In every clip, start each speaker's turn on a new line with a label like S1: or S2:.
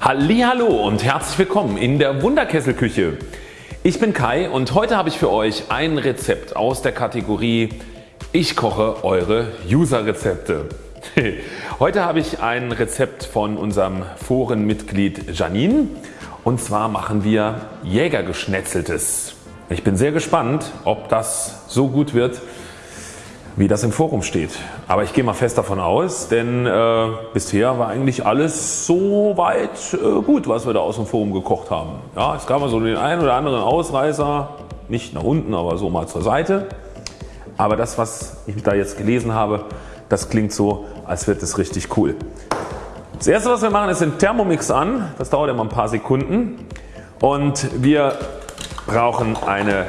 S1: Hallo und herzlich willkommen in der Wunderkesselküche. Ich bin Kai und heute habe ich für euch ein Rezept aus der Kategorie Ich koche eure User Rezepte. Heute habe ich ein Rezept von unserem Forenmitglied Janine und zwar machen wir Jägergeschnetzeltes. Ich bin sehr gespannt ob das so gut wird wie das im Forum steht. Aber ich gehe mal fest davon aus, denn äh, bisher war eigentlich alles so weit äh, gut, was wir da aus dem Forum gekocht haben. Ja, es gab mal so den einen oder anderen Ausreißer, nicht nach unten, aber so mal zur Seite. Aber das, was ich da jetzt gelesen habe, das klingt so, als wird es richtig cool. Das erste, was wir machen, ist den Thermomix an. Das dauert immer ein paar Sekunden. Und wir brauchen eine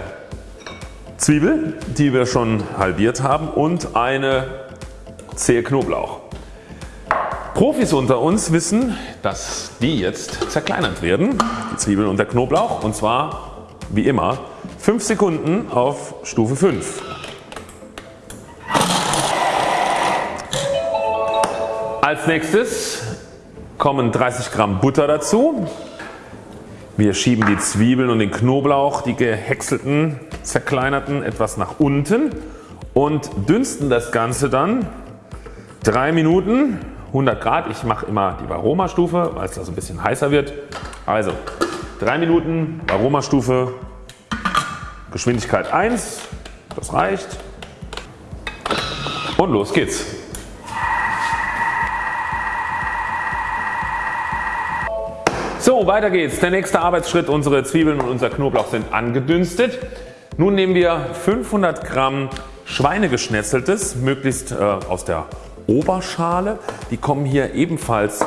S1: Zwiebel, die wir schon halbiert haben und eine Zehe Knoblauch. Profis unter uns wissen, dass die jetzt zerkleinert werden, die Zwiebeln und der Knoblauch und zwar wie immer 5 Sekunden auf Stufe 5. Als nächstes kommen 30 Gramm Butter dazu. Wir schieben die Zwiebeln und den Knoblauch, die gehäckselten, zerkleinerten etwas nach unten und dünsten das Ganze dann 3 Minuten 100 Grad. Ich mache immer die Varoma-Stufe, weil es da so ein bisschen heißer wird. Also 3 Minuten Varoma-Stufe, Geschwindigkeit 1, das reicht und los geht's. So weiter geht's. Der nächste Arbeitsschritt. Unsere Zwiebeln und unser Knoblauch sind angedünstet. Nun nehmen wir 500 Gramm Schweinegeschnetzeltes, möglichst äh, aus der Oberschale. Die kommen hier ebenfalls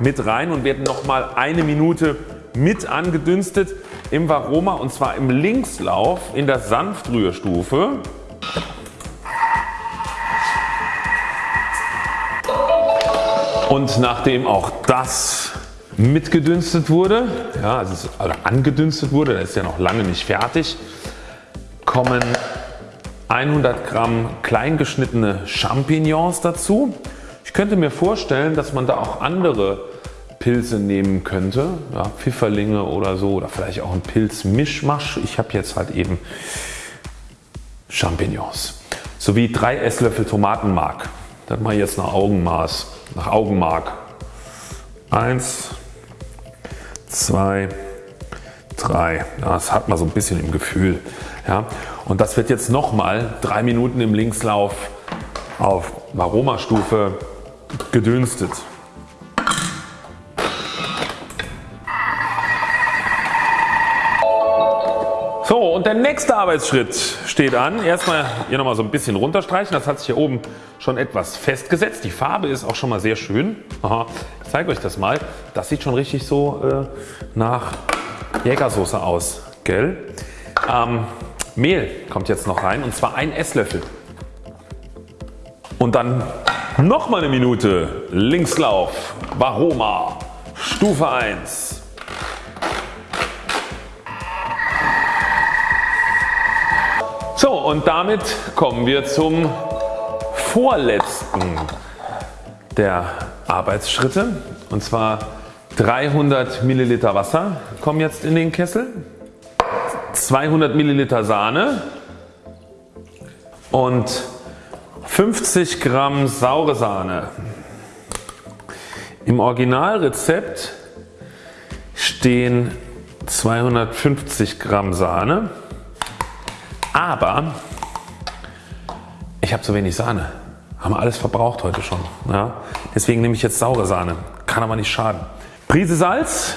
S1: mit rein und werden nochmal eine Minute mit angedünstet im Varoma und zwar im Linkslauf in der Sanftrührstufe. Und nachdem auch das mitgedünstet wurde, ja, also oder angedünstet wurde, das ist ja noch lange nicht fertig, kommen 100 Gramm kleingeschnittene Champignons dazu. Ich könnte mir vorstellen, dass man da auch andere Pilze nehmen könnte, ja, Pfifferlinge oder so oder vielleicht auch ein Pilzmischmasch. Ich habe jetzt halt eben Champignons sowie 3 Esslöffel Tomatenmark. Das mache ich jetzt nach Augenmaß, nach Augenmark. 1, 2, 3. Das hat man so ein bisschen im Gefühl. Ja. Und das wird jetzt nochmal 3 Minuten im Linkslauf auf Aromastufe gedünstet. So und der nächste Arbeitsschritt steht an. Erstmal hier nochmal so ein bisschen runterstreichen. Das hat sich hier oben schon etwas festgesetzt. Die Farbe ist auch schon mal sehr schön. Aha, ich zeige euch das mal. Das sieht schon richtig so äh, nach Jägersoße aus. Gell? Ähm, Mehl kommt jetzt noch rein und zwar ein Esslöffel. Und dann nochmal eine Minute Linkslauf Varoma Stufe 1. So und damit kommen wir zum vorletzten der Arbeitsschritte und zwar 300 Milliliter Wasser kommen jetzt in den Kessel, 200 Milliliter Sahne und 50 Gramm saure Sahne. Im Originalrezept stehen 250 Gramm Sahne aber ich habe zu wenig Sahne. Haben wir alles verbraucht heute schon. Ja? Deswegen nehme ich jetzt saure Sahne. Kann aber nicht schaden. Prise Salz,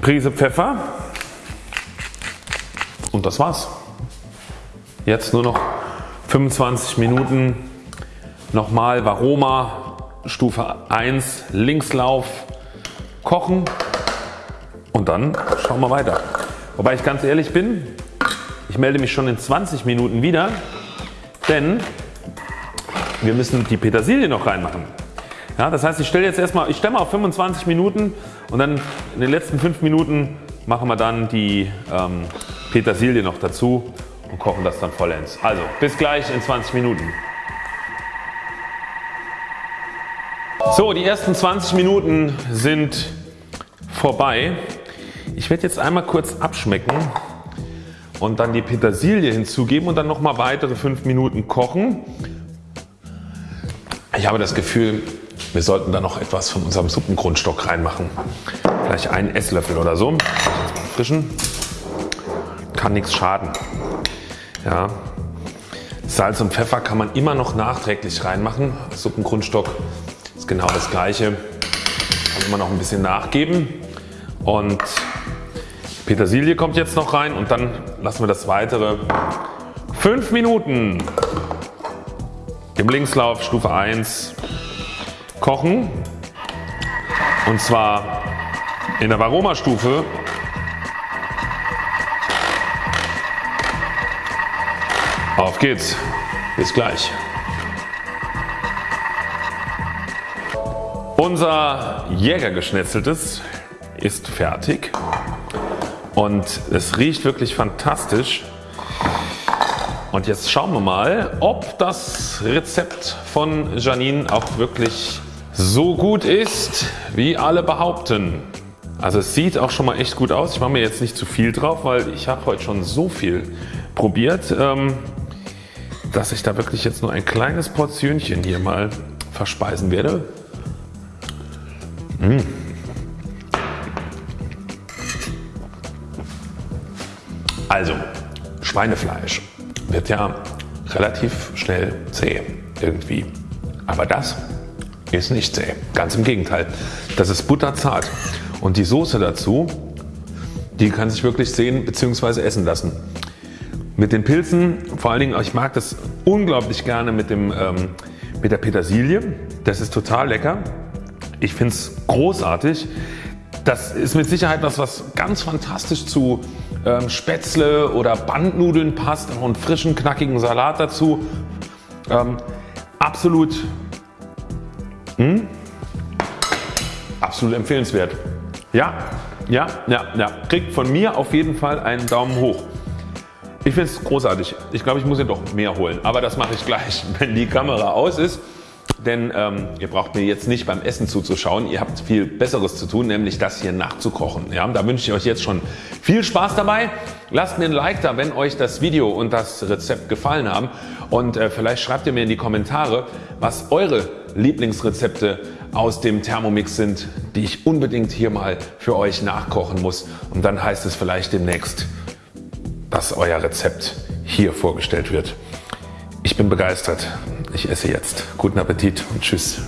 S1: Prise Pfeffer und das war's. Jetzt nur noch 25 Minuten nochmal Varoma Stufe 1 Linkslauf kochen und dann schauen wir weiter. Wobei ich ganz ehrlich bin, ich melde mich schon in 20 Minuten wieder, denn wir müssen die Petersilie noch reinmachen. Ja, das heißt ich stelle jetzt erstmal, ich stelle mal auf 25 Minuten und dann in den letzten 5 Minuten machen wir dann die ähm, Petersilie noch dazu und kochen das dann vollends. Also bis gleich in 20 Minuten. So die ersten 20 Minuten sind vorbei. Ich werde jetzt einmal kurz abschmecken und dann die Petersilie hinzugeben und dann nochmal weitere 5 Minuten kochen. Ich habe das Gefühl wir sollten da noch etwas von unserem Suppengrundstock reinmachen. Vielleicht einen Esslöffel oder so. Frischen. Kann nichts schaden. Ja. Salz und Pfeffer kann man immer noch nachträglich reinmachen. Suppengrundstock ist genau das gleiche. Kann immer noch ein bisschen nachgeben. Und Petersilie kommt jetzt noch rein und dann lassen wir das weitere 5 Minuten im Linkslauf Stufe 1 kochen und zwar in der Varoma Stufe Auf geht's. Bis gleich. Unser Jägergeschnetzeltes ist fertig und es riecht wirklich fantastisch. Und jetzt schauen wir mal ob das Rezept von Janine auch wirklich so gut ist wie alle behaupten. Also es sieht auch schon mal echt gut aus. Ich mache mir jetzt nicht zu viel drauf, weil ich habe heute schon so viel probiert, ähm, dass ich da wirklich jetzt nur ein kleines Portionchen hier mal verspeisen werde. Mmh. Also Schweinefleisch wird ja relativ schnell zäh irgendwie. Aber das ist nicht zäh. Ganz im Gegenteil. Das ist butterzart. Und die Soße dazu, die kann sich wirklich sehen bzw. essen lassen. Mit den Pilzen, vor allen Dingen, ich mag das unglaublich gerne mit, dem, ähm, mit der Petersilie. Das ist total lecker. Ich finde es großartig. Das ist mit Sicherheit was, was ganz fantastisch zu ähm, Spätzle oder Bandnudeln passt. Einen frischen, knackigen Salat dazu. Ähm, absolut hm? Absolut empfehlenswert. Ja, ja, ja, ja. Kriegt von mir auf jeden Fall einen Daumen hoch. Ich finde es großartig. Ich glaube ich muss ihn doch mehr holen. Aber das mache ich gleich wenn die Kamera aus ist. Denn ähm, ihr braucht mir jetzt nicht beim Essen zuzuschauen. Ihr habt viel besseres zu tun nämlich das hier nachzukochen. Ja, da wünsche ich euch jetzt schon viel Spaß dabei. Lasst mir ein Like da wenn euch das Video und das Rezept gefallen haben und äh, vielleicht schreibt ihr mir in die Kommentare was eure Lieblingsrezepte aus dem Thermomix sind die ich unbedingt hier mal für euch nachkochen muss und dann heißt es vielleicht demnächst dass euer Rezept hier vorgestellt wird. Ich bin begeistert. Ich esse jetzt. Guten Appetit und Tschüss.